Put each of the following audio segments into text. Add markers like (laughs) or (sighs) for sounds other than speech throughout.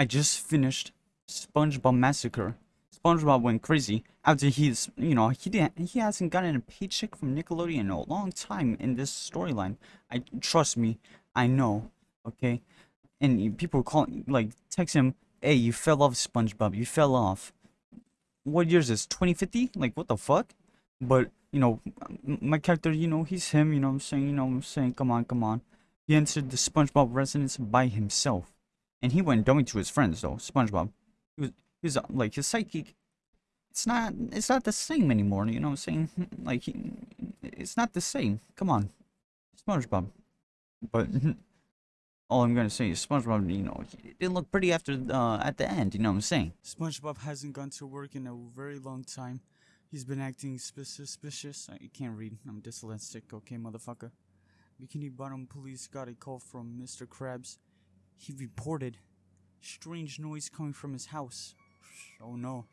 I just finished SpongeBob Massacre. SpongeBob went crazy after he's, you know, he didn't, he hasn't gotten a paycheck from Nickelodeon in a long time in this storyline. I trust me, I know, okay. And people call like text him, "Hey, you fell off, SpongeBob. You fell off." What year is this? 2050? Like what the fuck? But you know, my character, you know, he's him. You know, I'm saying, you know, I'm saying, come on, come on. He entered the SpongeBob residence by himself. And he went dummy to his friends though, SpongeBob. He was he was uh, like his psychic it's not it's not the same anymore, you know what I'm saying? (laughs) Like he, it's not the same. Come on. SpongeBob. But (laughs) all I'm gonna say is SpongeBob, you know, it didn't look pretty after uh, at the end, you know what I'm saying? SpongeBob hasn't gone to work in a very long time. He's been acting suspicious. I can't read. I'm dyslexic, okay, motherfucker. Bikini Bottom police got a call from Mr. Krabs he reported strange noise coming from his house. Oh no.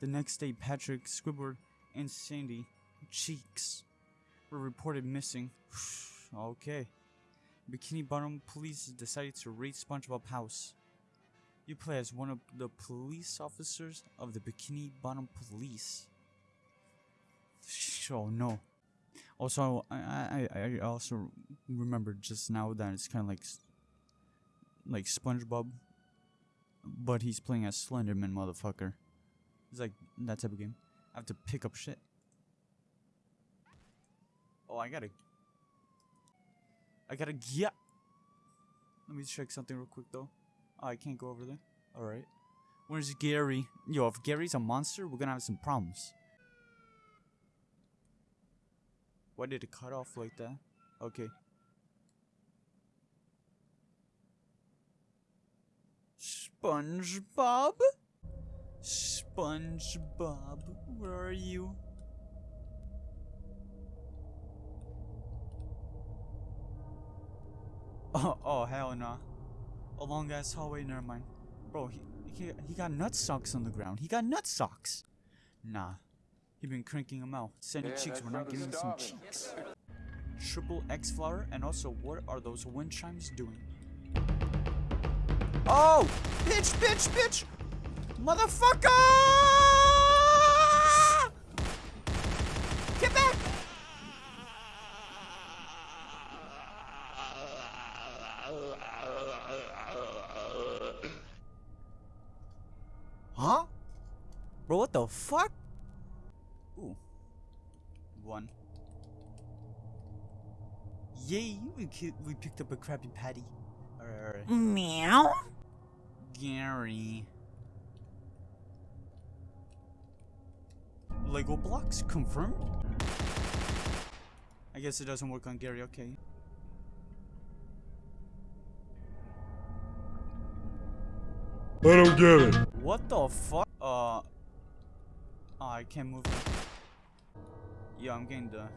The next day, Patrick, Squidward, and Sandy Cheeks were reported missing. (sighs) okay. Bikini Bottom police decided to raid SpongeBob house. You play as one of the police officers of the Bikini Bottom police. (sighs) Oh no. Also, I, I, I also remember just now that it's kind of like like SpongeBob, but he's playing as Slenderman, motherfucker. It's like that type of game. I have to pick up shit. Oh, I gotta. I gotta yeah. Let me check something real quick though. Oh, I can't go over there. All right. Where's Gary? Yo, if Gary's a monster, we're gonna have some problems. Why did it cut off like that? Okay. SpongeBob? SpongeBob, where are you? (laughs) Oh, oh hell no. Nah. A long ass hallway, never mind. Bro, he, he, he got nut socks on the ground. He got nut socks. Nah. He been cranking them out. Sandy yeah, cheeks, we're not giving some cheeks. Triple X flower, and also what are those wind chimes doing? Oh! Bitch, bitch, bitch! Motherfucker! Get back! Huh? Bro, what the fuck? Ooh. One. Yay, we, we picked up a Krabby Patty. Alright, alright. Meow? Gary. Lego blocks confirmed? I guess it doesn't work on Gary, okay. I don't get it. What the fuck? Uh. Oh, I can't move. Yeah, I'm getting the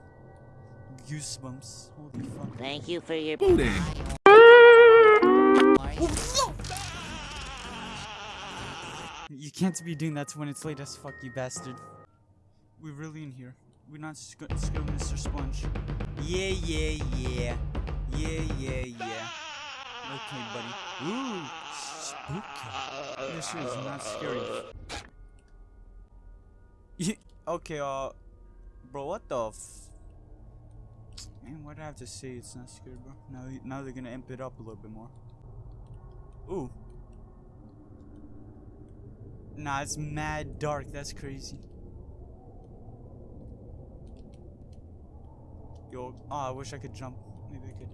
goosebumps. Holy fuck. Thank you for your booty. You can't be doing that when it's late as fuck, you bastard. We're really in here. We're not sc scared Mr. Sponge. Yeah, yeah, yeah. Yeah, yeah, yeah. Okay, buddy. Ooh, spooky. This is not scary. (laughs) Okay, uh, bro, what the f... Man, what do I have to say? It's not scary, bro. Now, now they're gonna amp it up a little bit more. Ooh. Nah, it's mad dark. That's crazy. Yo, oh, I wish I could jump. Maybe I could.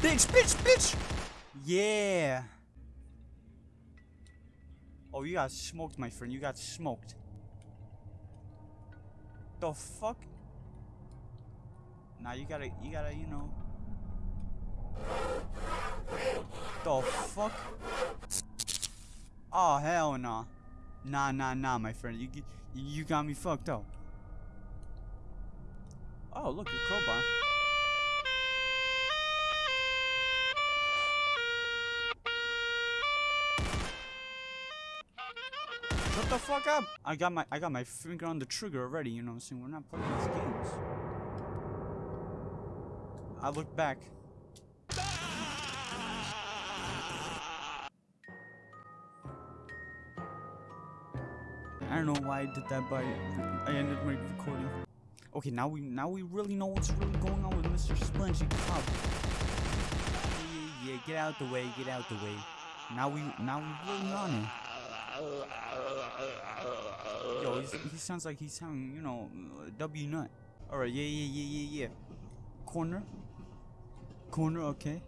Bitch, bitch, bitch! Yeah! Oh, you got smoked, my friend. You got smoked. The fuck? Nah, you gotta, you gotta, you know. The fuck? Oh, hell nah. Nah, nah, nah, my friend. You, you got me fucked up. Oh, look, a crowbar. Shut the fuck up! I got my I got my finger on the trigger already, you know what I'm saying? We're not playing these games. I look back. I don't know why I did that, but I ended my recording. Okay, now we now we really know what's really going on with Mr. Spongy Bob. Yeah, yeah, get out the way, get out the way. Now we now we really on it. Yo, he sounds like he's sounding, you know, W nut. All right, yeah, yeah, yeah, yeah, yeah. Corner, corner, okay.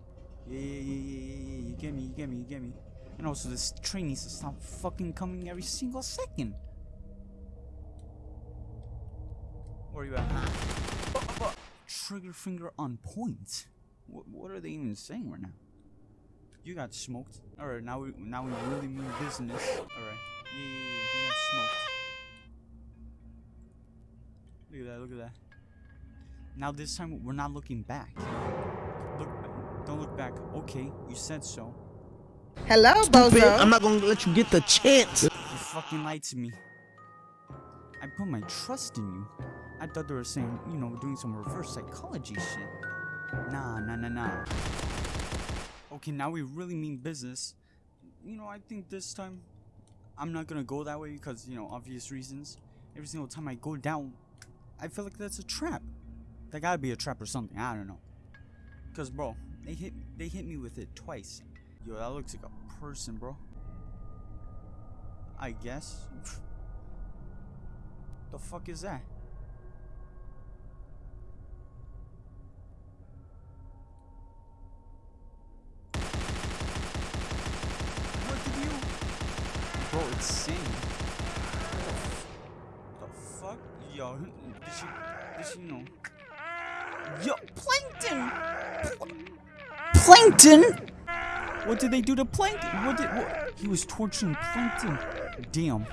Yeah, yeah, yeah, yeah, yeah, yeah. You get me, you get me, you get me. And also, this train needs to stop fucking coming every single second. Where are you at? Trigger finger on point. What, what are they even saying right now? You got smoked. All right, now we now we really mean business. All right. Yeah, yeah, yeah. You got smoked. Look at that. Look at that. Now this time we're not looking back. Look, don't look back. Okay, you said so. Hello, Stupid. Bozo. I'm not gonna let you get the chance. You fucking lied to me. I put my trust in you. I thought they were saying, you know, doing some reverse psychology shit. Nah, nah, nah, nah. Okay, now we really mean business. You know, I think this time I'm not gonna go that way because, you know, obvious reasons. Every single time I go down, I feel like that's a trap. That gotta be a trap or something. I don't know. Cause, bro, they hit they hit me with it twice. Yo, that looks like a person, bro. I guess. (laughs) the fuck is that? What did you? Bro, it's saying. The fuck? Yo, did she? Did she know? Yo, plankton! Plankton! What did they do to Plankton? What did what? he was torturing Plankton? Damn.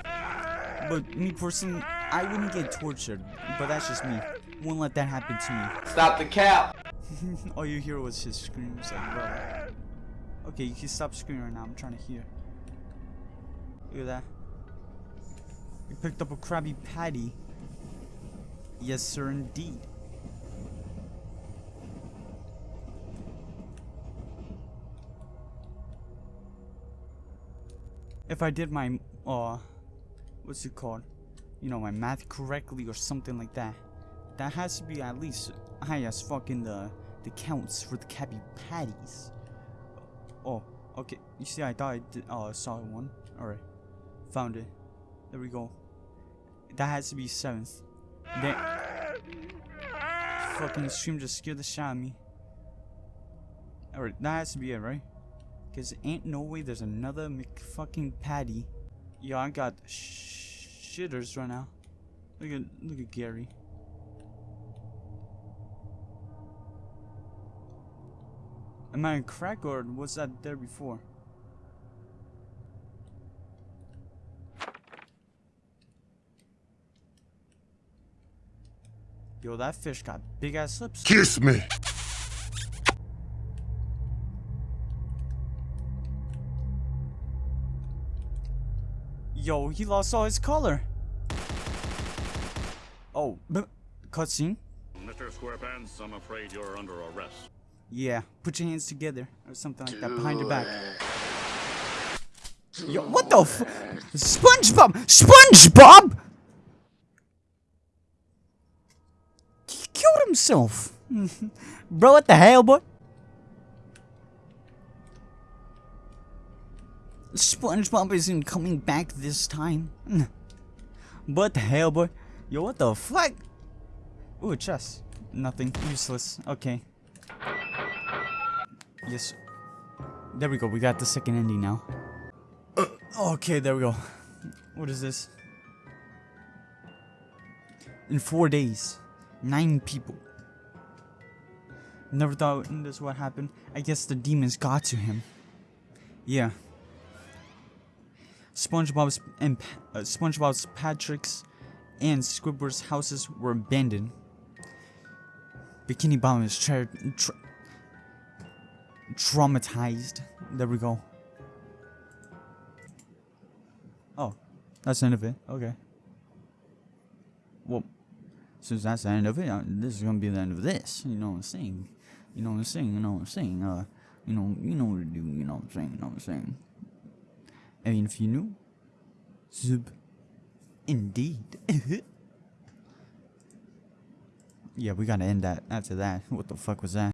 But me personally, I wouldn't get tortured. But that's just me. Won't let that happen to me. Stop the cap. (laughs) All you hear was his screams, like bro. Okay, you can stop screaming right now. I'm trying to hear. Look at that. We picked up a Krabby Patty. Yes, sir, indeed. If I did my, uh, what's it called? You know, my math correctly or something like that. That has to be at least high as fucking the the counts for the Krabby Patties. Oh, okay. You see, I thought I did, uh, saw one. Alright. Found it. There we go. That has to be seventh. Then fucking stream just scared the shit out of me. Alright, that has to be it, right? Cause ain't no way there's another fucking patty. Yo, I got sh shitters right now. Look at look at Gary. Am I in crack or was that there before? Yo, that fish got big ass lips. Kiss me. Yo, he lost all his color. Oh, but cutscene. Mr. Squarepants, I'm afraid you're under arrest. Yeah, put your hands together or something like that behind your back. Yo, what the f- SpongeBob! SpongeBob! He killed himself. (laughs) Bro, what the hell, boy? SpongeBob isn't coming back this time. (laughs) The hell, boy? Yo, what the fuck? Ooh, chest. Nothing. Useless. Okay. Yes. There we go. We got the second ending now. Uh, okay, there we go. What is this? In four days, nine people. Never thought this would happen. I guess the demons got to him. Yeah. SpongeBob's and uh, SpongeBob's, Patrick's, and Squidward's houses were abandoned. Bikini Bottom is tra- tra- traumatized. There we go. Oh, that's the end of it. Okay. Since that's the end of it, this is gonna be the end of this. You know what I'm saying? You know what I'm saying? You know what I'm saying? Uh, you know, you know what to do. You know what I'm saying? You know what I'm saying? I mean, if you knew, zub. Indeed. (laughs) yeah, we gotta end that after that. What the fuck was that?